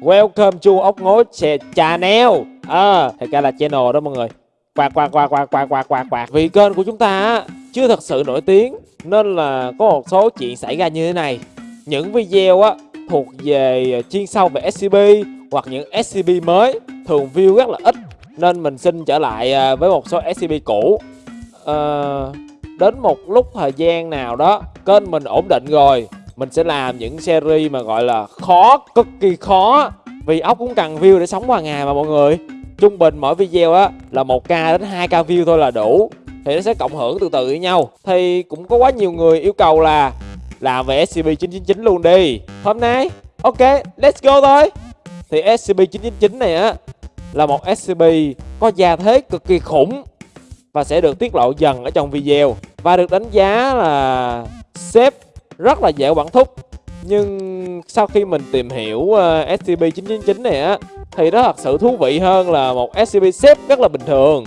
Welcome to ốc ngố channel à, Thật ra là channel đó mọi người. Quạt quạt quạt quạt quạt quạt quạt quạt. Vì kênh của chúng ta chưa thật sự nổi tiếng Nên là có một số chuyện xảy ra như thế này. Những video á thuộc về chuyên sâu về SCP Hoặc những SCP mới Thường view rất là ít Nên mình xin trở lại à, với một số SCP cũ. À, Đến một lúc thời gian nào đó Kênh mình ổn định rồi mình sẽ làm những series mà gọi là khó, cực kỳ khó. Vì ốc cũng cần view để sống qua ngày mà mọi người. Trung bình mỗi video á là 1k đến 2k view thôi là đủ. Thì nó sẽ cộng hưởng từ từ với nhau. Thì cũng có quá nhiều người yêu cầu là làm về SCP-999 luôn đi. Hôm nay, ok, let's go thôi. Thì SCP-999 này á là một SCP có gia thế cực kỳ khủng và sẽ được tiết lộ dần ở trong video. Và được đánh giá là xếp rất là dễ quản thúc. Nhưng sau khi mình tìm hiểu ờ, uh, SCP-999 này á thì nó thật sự thú vị hơn là một SCP xếp rất là bình thường.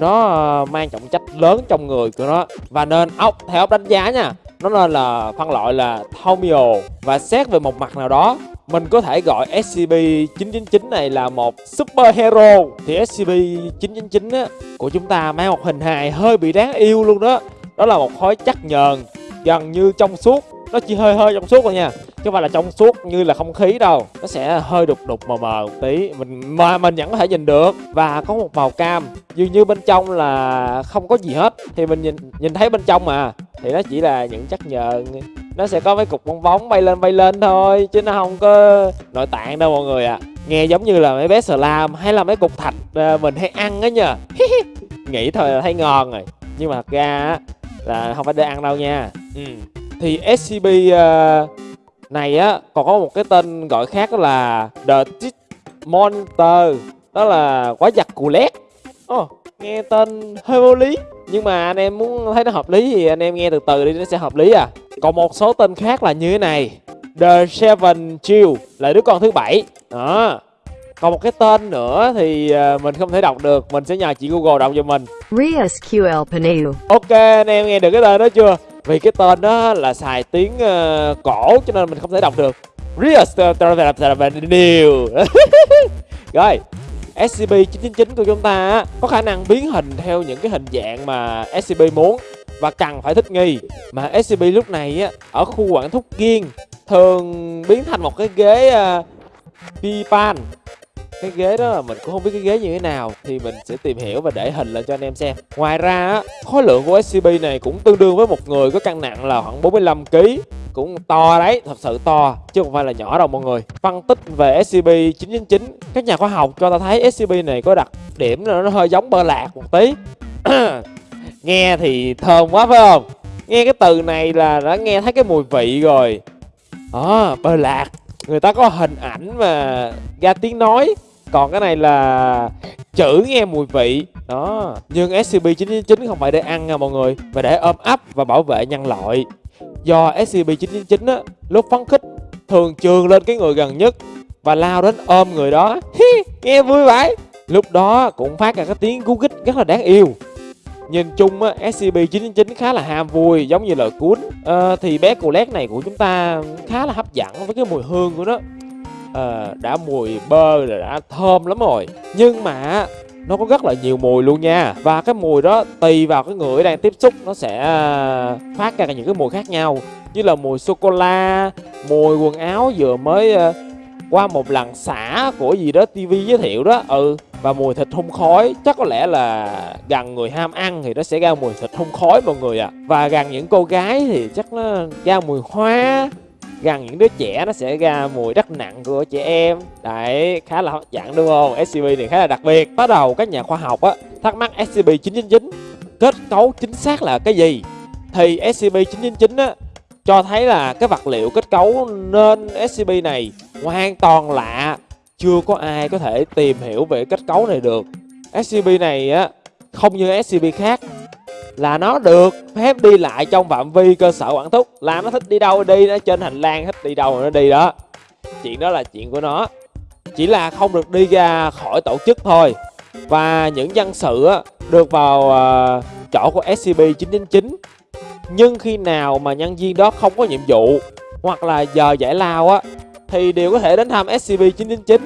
Nó uh, mang trọng trách lớn trong người của nó. Và nên ốc theo ốc đánh giá nha nó nên là phân loại là Thomio và xét về một mặt nào đó mình có thể gọi SCP-999 này là một super hero thì SCP-999 á, của chúng ta mang một hình hài hơi bị đáng yêu luôn đó. Đó là một khối chắc nhờn gần như trong suốt. Nó chỉ hơi hơi trong suốt thôi nha. Chứ không phải là trong suốt như là không khí đâu. Nó sẽ hơi đục đục mờ mờ một tí. Mình, mà mình vẫn có thể nhìn được. Và có một màu cam. Dường như bên trong là không có gì hết. Thì mình nhìn nhìn thấy bên trong mà. Thì nó chỉ là những chất nhờn nó sẽ có mấy cục bong bóng bay lên bay lên thôi. Chứ nó không có nội tạng đâu mọi người ạ. À. nghe giống như là mấy bé slam hay là mấy cục thạch à, mình hay ăn á nha nghĩ thôi là thấy ngon rồi. Nhưng mà thật ra là không phải để ăn đâu nha ừ. thì scp uh, này á còn có một cái tên gọi khác đó là the Tit monster. Đó là quái vật cù lét. Oh, nghe tên hơi vô lý nhưng mà anh em muốn thấy nó hợp lý thì anh em nghe từ từ đi nó sẽ hợp lý à. Còn một số tên khác là như thế này. The seven chill là đứa con thứ bảy. Đó. Còn một cái tên nữa thì uh, mình không thể đọc được mình sẽ nhờ chị google đọc cho mình. Rias QL Paneu. ok anh em nghe được cái tên đó chưa vì cái tên đó là xài tiếng uh, cổ cho nên mình không thể đọc được. Real ờ, rồi SCP-999 của chúng ta có khả năng biến hình theo những cái hình dạng mà SCP muốn và cần phải thích nghi. Mà SCP lúc này á ở khu quản thúc kiên thường biến thành một cái ghế ờ, uh, Pipan cái ghế đó là mình cũng không biết cái ghế như thế nào thì mình sẽ tìm hiểu và để hình lên cho anh em xem. Ngoài ra khối lượng của scb này cũng tương đương với một người có cân nặng là khoảng 45 kg cũng to đấy thật sự to chứ không phải là nhỏ đâu mọi người. Phân tích về scb 999 các nhà khoa học cho ta thấy scb này có đặc điểm là nó hơi giống bơ lạc một tí. Nghe thì thơm quá phải không? Nghe cái từ này là đã nghe thấy cái mùi vị rồi. Ờ, à, bơ lạc người ta có hình ảnh mà ra tiếng nói còn cái này là chữ nghe mùi vị. Đó. Nhưng SCP-999 không phải để ăn nha mọi người mà để ôm ấp và bảo vệ nhân loại. Do SCP-999 á lúc phấn khích thường trường lên cái người gần nhất và lao đến ôm người đó. Nghe vui vậy. Lúc đó cũng phát ra cái tiếng cú gích rất là đáng yêu. Nhìn chung á, SCP-999 khá là ham vui giống như lời cuốn à, Thì bé Colette này của chúng ta khá là hấp dẫn với cái mùi hương của nó à, Đã mùi bơ rồi đã thơm lắm rồi. Nhưng mà nó có rất là nhiều mùi luôn nha. Và cái mùi đó tùy vào cái người đang tiếp xúc nó sẽ ờ, phát ra những cái mùi khác nhau. Như là mùi sô-cô-la, mùi quần áo vừa mới ờ, qua một lần xả của gì đó TV giới thiệu đó Ừ. Và mùi thịt hun khói chắc có lẽ là gần người ham ăn thì nó sẽ ra mùi thịt hun khói mọi người ạ. À. và gần những cô gái thì chắc nó ra mùi hoa gần những đứa trẻ nó sẽ ra mùi đất nặng của trẻ em. Đấy, khá là hấp dẫn, đúng không? Scp này khá là đặc biệt. Bắt đầu, các nhà khoa học á, thắc mắc scp 999 kết cấu chính xác là cái gì? Thì scp 999 á, cho thấy là cái vật liệu kết cấu nên scp này hoàn toàn lạ. Chưa có ai có thể tìm hiểu về kết cấu này được. SCP này á, không như SCP khác là nó được phép đi lại trong phạm vi cơ sở quản thúc. Là nó thích đi đâu đi nó trên hành lang thích đi đâu nó đi đó. Chuyện đó là chuyện của nó. Chỉ là không được đi ra khỏi tổ chức thôi. Và những dân sự được vào ờ, chỗ của SCP-999 nhưng khi nào mà nhân viên đó không có nhiệm vụ hoặc là giờ giải lao á thì đều có thể đến thăm SCP-999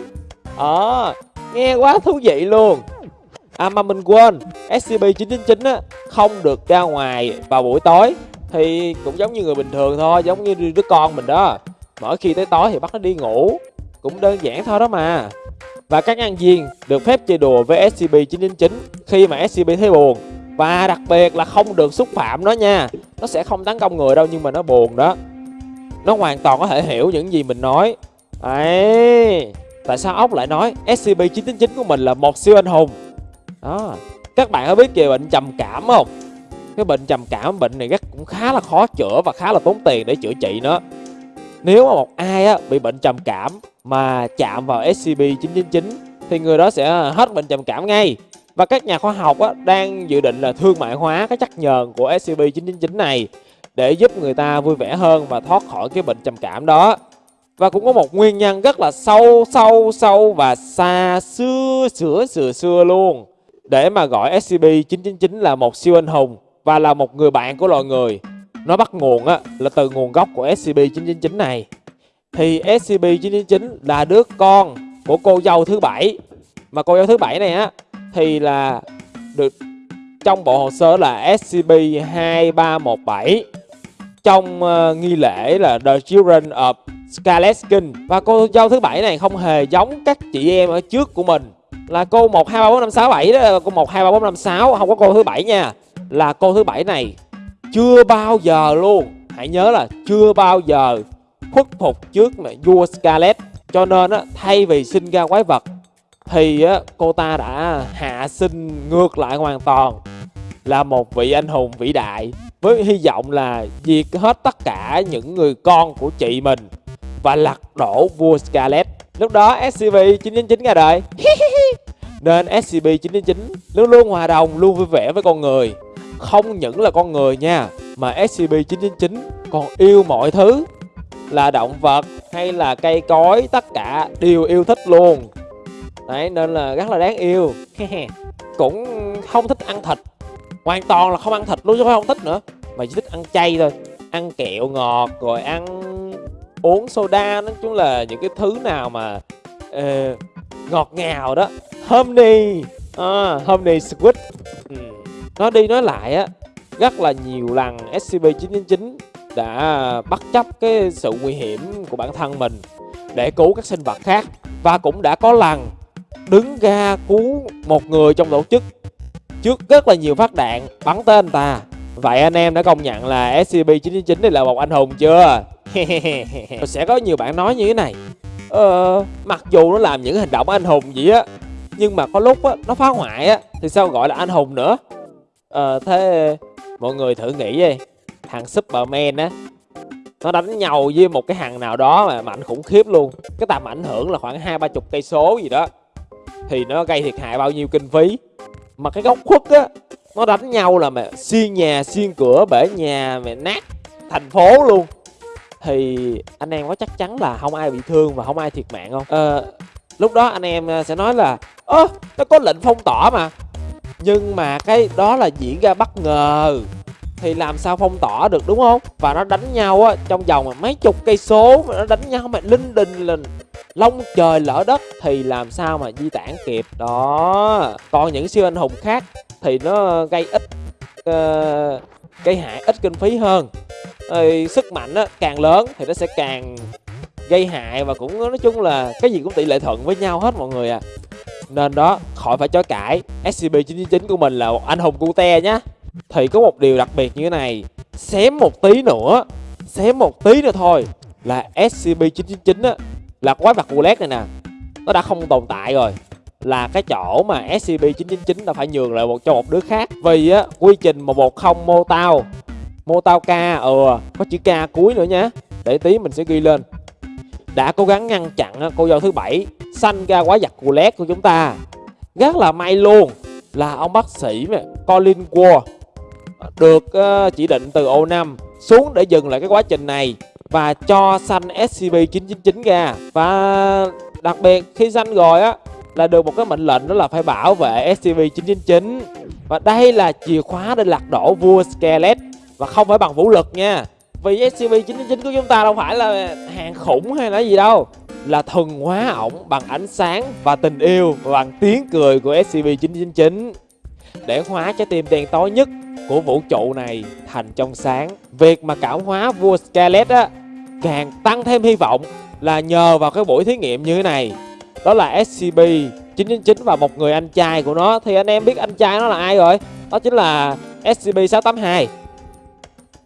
Ờ, nghe quá thú vị luôn. À mà mình quên SCP-999 á không được ra ngoài vào buổi tối Thì cũng giống như người bình thường thôi, giống như đứa con mình đó. Mỗi khi tới tối thì bắt nó đi ngủ Cũng đơn giản thôi đó mà. Và các nhân viên được phép chơi đùa với SCP-999 khi mà SCP thấy buồn. Và đặc biệt là không được xúc phạm nó nha Nó sẽ không tấn công người đâu nhưng mà nó buồn đó. Nó hoàn toàn có thể hiểu những gì mình nói. Ấy Tại sao ốc lại nói SCP-999 của mình là một siêu anh hùng? Đó. Các bạn có biết về bệnh trầm cảm không? Cái bệnh trầm cảm bệnh này rất cũng khá là khó chữa và khá là tốn tiền để chữa trị nó Nếu mà một ai á, bị bệnh trầm cảm mà chạm vào SCP-999 Thì người đó sẽ hết bệnh trầm cảm ngay. Và các nhà khoa học á, đang dự định là thương mại hóa cái chất nhờn của SCP-999 này Để giúp người ta vui vẻ hơn và thoát khỏi cái bệnh trầm cảm đó. Và cũng có một nguyên nhân rất là sâu sâu sâu và xa xưa xưa xưa xưa luôn. Để mà gọi SCP-999 là một siêu anh hùng Và là một người bạn của loài người. Nó bắt nguồn á là từ nguồn gốc của SCP-999 này. Thì SCP-999 là đứa con của cô dâu thứ bảy. Mà cô dâu thứ bảy này á Thì là được trong bộ hồ sơ là SCP-2317 Trong uh, nghi lễ là The Children of Scarlet Skin. Và cô dâu thứ bảy này không hề giống các chị em ở trước của mình. Là cô 1, 2, 3, 4, 5, 6, 7 đó. Cô 1, 2, 3, 4, 5, 6 Không có cô thứ bảy nha. Là cô thứ bảy này Chưa bao giờ luôn. Hãy nhớ là chưa bao giờ khuất phục trước mà vua Scarlet. Cho nên á, thay vì sinh ra quái vật Thì á, cô ta đã hạ sinh ngược lại hoàn toàn Là một vị anh hùng vĩ đại Với hy vọng là diệt hết tất cả những người con của chị mình và lật đổ vua Scarlet. Lúc đó SCV 999 ra đời. Nên SCP-999 luôn luôn hòa đồng, luôn vui vẻ với con người. Không những là con người nha, mà SCP-999 còn yêu mọi thứ. Là động vật hay là cây cối, tất cả đều yêu thích luôn. Đấy, nên là rất là đáng yêu. Cũng không thích ăn thịt. Hoàn toàn là không ăn thịt luôn chứ không thích nữa. Mà chỉ thích ăn chay thôi. Ăn kẹo ngọt rồi ăn uống soda nói chung là những cái thứ nào mà uh, ngọt ngào đó honey à, honey squid. Ừ. nói đi nói lại á rất là nhiều lần SCP-999 đã bất chấp cái sự nguy hiểm của bản thân mình để cứu các sinh vật khác và cũng đã có lần đứng ra cứu một người trong tổ chức trước rất là nhiều phát đạn bắn tên ta. Vậy anh em đã công nhận là SCP-999 này là một anh hùng chưa? Sẽ có nhiều bạn nói như thế này. Ờ, mặc dù nó làm những hành động anh hùng gì á nhưng mà có lúc á, nó phá hoại á Thì sao gọi là anh hùng nữa? À, thế mọi người thử nghĩ đi. Thằng Superman á Nó đánh nhau với một cái thằng nào đó mà mạnh khủng khiếp luôn. Cái tầm ảnh hưởng là khoảng hai ba chục cây số gì đó. Thì nó gây thiệt hại bao nhiêu kinh phí. Mà cái góc khuất á Nó đánh nhau là mà xiên nhà, xiên cửa, bể nhà, mẹ nát thành phố luôn. Thì anh em có chắc chắn là không ai bị thương và không ai thiệt mạng không? À, lúc đó anh em ờ, sẽ nói là ơ nó có lệnh phong tỏa mà. Nhưng mà cái đó là diễn ra bất ngờ. Thì làm sao phong tỏa được đúng không? Và nó đánh nhau á trong vòng mà mấy chục cây số mà nó đánh nhau mà linh đình lình lông trời lỡ đất thì làm sao mà di tản kịp? Đó. Còn những siêu anh hùng khác thì nó gây ít uh, gây hại ít kinh phí hơn. Thì sức mạnh á, càng lớn thì nó sẽ càng gây hại và cũng nói chung là cái gì cũng tỷ lệ thuận với nhau hết mọi người à nên đó khỏi phải chối cãi. SCP-999 của mình là một anh hùng cute nhá. Thì có một điều đặc biệt như thế này. Xém một tí nữa xém một tí nữa thôi là SCP-999 á là quái vật roulette này nè. Nó đã không tồn tại rồi. Là cái chỗ mà SCP-999 đã phải nhường lại một cho một đứa khác. Vì á quy trình 110 mô tao mô tao k ừ, ờ, có chữ k cuối nữa nhá. Để tí mình sẽ ghi lên. Đã cố gắng ngăn chặn cô dâu thứ bảy sanh ra quái vật cù lét của chúng ta. Rất là may luôn là ông bác sĩ Colin Ward được ờ, chỉ định từ O5 xuống để dừng lại cái quá trình này và cho sanh SCP-999 ra. Và đặc biệt khi sanh rồi á, là được một cái mệnh lệnh đó là phải bảo vệ SCP-999 và đây là chìa khóa để lật đổ vua Skelet. Và không phải bằng vũ lực nha, vì SCP-999 của chúng ta đâu phải là hàng khủng hay là gì đâu là thuần hóa ổng bằng ánh sáng và tình yêu và bằng tiếng cười của SCP-999 để hóa trái tim đen tối nhất của vũ trụ này thành trong sáng. Việc mà cảm hóa vua Scarlet á càng tăng thêm hy vọng là nhờ vào cái buổi thí nghiệm như thế này. Đó là SCP-999 và một người anh trai của nó thì anh em biết anh trai nó là ai rồi? Đó chính là SCP-682.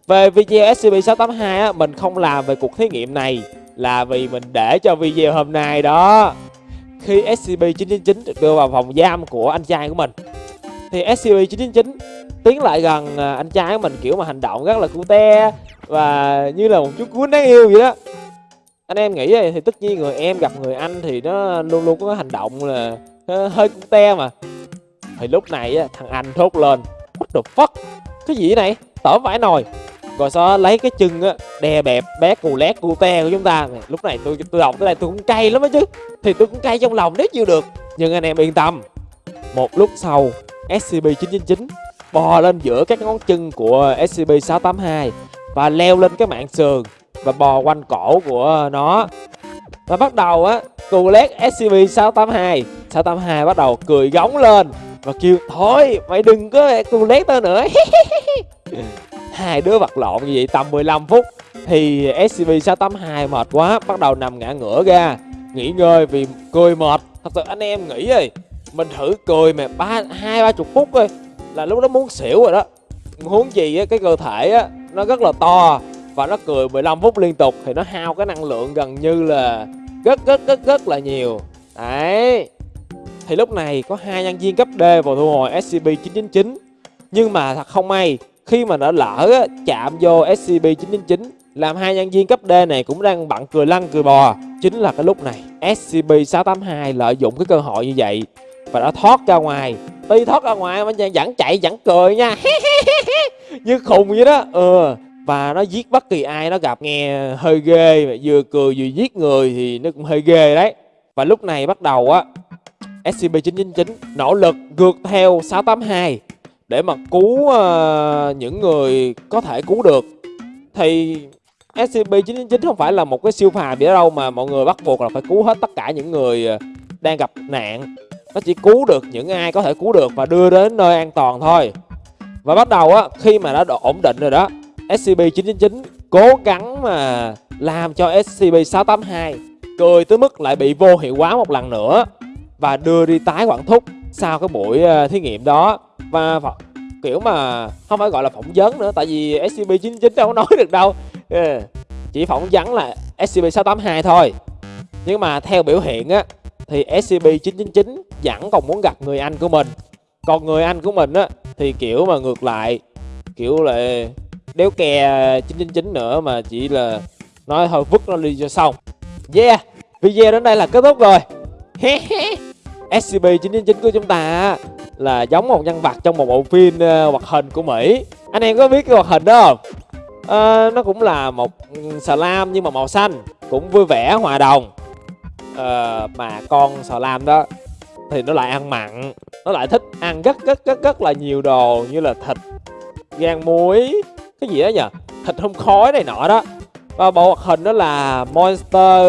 Về video SCP-682 á, mình không làm về cuộc thí nghiệm này là vì mình để cho video hôm nay đó. Khi SCP-999 được đưa vào phòng giam của anh trai của mình thì SCP-999 tiến lại gần à, anh trai của mình kiểu mà hành động rất là cute và như là một chú cuốn đáng yêu vậy đó. Anh em nghĩ thì tất nhiên người em gặp người anh thì nó luôn luôn có hành động là ờ, hơi cute mà. Thì lúc này thằng anh thốt lên, What the fuck Cái gì này tở vải nồi rồi sau đó lấy cái chân á, đè bẹp bé cù lét cù te của chúng ta. Lúc này tôi tôi đọc tới đây tôi cũng cay lắm á chứ. Thì tôi cũng cay trong lòng nếu chưa được. Nhưng anh em yên tâm, một lúc sau scb 999 bò lên giữa các ngón chân của scb 682 và leo lên cái mạng sườn và bò quanh cổ của nó. Và bắt đầu á, cù lét scb 682 682 bắt đầu cười góng lên và kêu, thôi, mày đừng có cù lét tao nữa. hai đứa vật lộn như vậy tầm 15 phút thì SCP-682 mệt quá, bắt đầu nằm ngã ngửa ra, nghỉ ngơi vì cười mệt. Thật sự anh em nghĩ rồi mình thử cười mà ba, hai, ba chục phút thôi là lúc đó muốn xỉu rồi đó. Huống gì á, cái cơ thể á, nó rất là to và nó cười 15 phút liên tục thì nó hao cái năng lượng gần như là rất rất rất rất là nhiều. Đấy. Thì lúc này có hai nhân viên cấp D vào thu hồi SCP-999 nhưng mà thật không may khi mà đã lỡ á, chạm vô SCP-999 làm hai nhân viên cấp D này cũng đang bận cười lăn cười bò. Chính là cái lúc này SCP-682 lợi dụng cái cơ hội như vậy và đã thoát ra ngoài. Tuy thoát ra ngoài mà vẫn chạy vẫn cười nha. Như khùng vậy đó. Ừ và nó giết bất kỳ ai nó gặp nghe hơi ghê mà vừa cười vừa giết người thì nó cũng hơi ghê đấy. Và lúc này bắt đầu á SCP-999 nỗ lực ngược theo 682 để mà cứu uh, những người có thể cứu được thì SCP-999 không phải là một cái siêu phàm gì đâu mà mọi người bắt buộc là phải cứu hết tất cả những người ờ, đang gặp nạn. Nó chỉ cứu được những ai có thể cứu được và đưa đến nơi an toàn thôi. Và bắt đầu á khi mà đã ổn định rồi đó SCP-999 cố gắng mà làm cho SCP-682 cười tới mức lại bị vô hiệu hóa một lần nữa và đưa đi tái quản thúc sau cái buổi uh, thí nghiệm đó. Và kiểu mà không phải gọi là phỏng vấn nữa tại vì SCP-99 đâu có nói được đâu. Yeah. chỉ phỏng vấn là SCP-682 thôi. Nhưng mà theo biểu hiện á thì SCP-999 vẫn còn muốn gặp người anh của mình. Còn người anh của mình á thì kiểu mà ngược lại kiểu là đéo kè 999 nữa mà chỉ là nói thôi vứt nó đi cho xong. Yeah video đến đây là kết thúc rồi. SCP-999 của chúng ta là giống một nhân vật trong một bộ phim uh, hoạt hình của Mỹ Anh em có biết cái hoạt hình đó không? Uh, nó cũng là một ừ, slam nhưng mà màu xanh Cũng vui vẻ, hòa đồng uh, Mà con slam đó thì nó lại ăn mặn Nó lại thích ăn rất rất rất rất là nhiều đồ như là thịt, gan muối Cái gì đó nhỉ? Thịt không khói này nọ đó Và bộ hoạt hình đó là Monster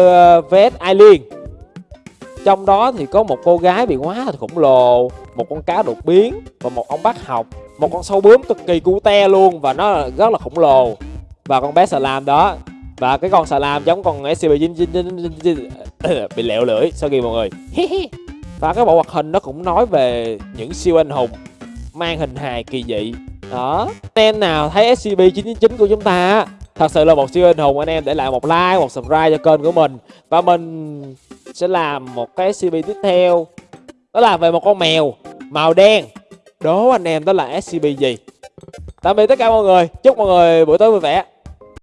Vest Alien trong đó thì có một cô gái bị hóa thành khổng lồ, một con cá đột biến và một ông bác học, một con sâu bướm cực kỳ cute luôn và nó rất là khổng lồ. Và con bé xà lam đó, và cái con xà lam giống con scp bị lẹo lưỡi, sao kì mọi người. Và cái bộ hoạt hình nó cũng nói về những siêu anh hùng mang hình hài kỳ dị. Đó. Anh em nào thấy scp 999 của chúng ta thật sự là một siêu anh hùng anh em, để lại một like, một subscribe cho kênh của mình. Và mình sẽ làm một cái scb tiếp theo. Đó là về một con mèo màu đen. Đố anh em đó là scb gì? Tạm biệt tất cả mọi người. Chúc mọi người buổi tối vui vẻ.